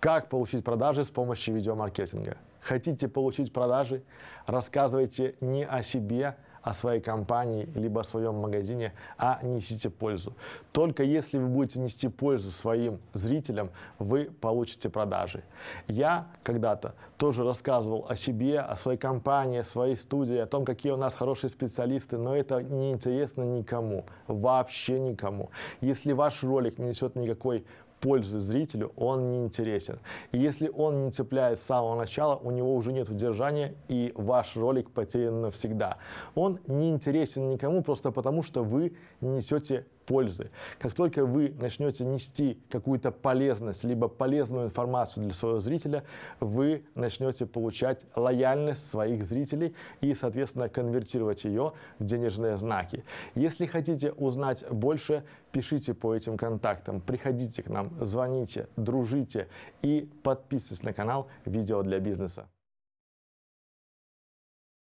Как получить продажи с помощью видеомаркетинга? Хотите получить продажи? Рассказывайте не о себе, о своей компании, либо о своем магазине, а несите пользу. Только если вы будете нести пользу своим зрителям, вы получите продажи. Я когда-то тоже рассказывал о себе, о своей компании, о своей студии, о том, какие у нас хорошие специалисты, но это не интересно никому, вообще никому. Если ваш ролик не несет никакой пользы зрителю, он не интересен. И если он не цепляет с самого начала, у него уже нет удержания, и ваш ролик потерян навсегда. Он не интересен никому просто потому, что вы несете пользы. Как только вы начнете нести какую-то полезность, либо полезную информацию для своего зрителя, вы начнете получать лояльность своих зрителей и, соответственно, конвертировать ее в денежные знаки. Если хотите узнать больше, пишите по этим контактам, приходите к нам, звоните, дружите и подписывайтесь на канал «Видео для бизнеса».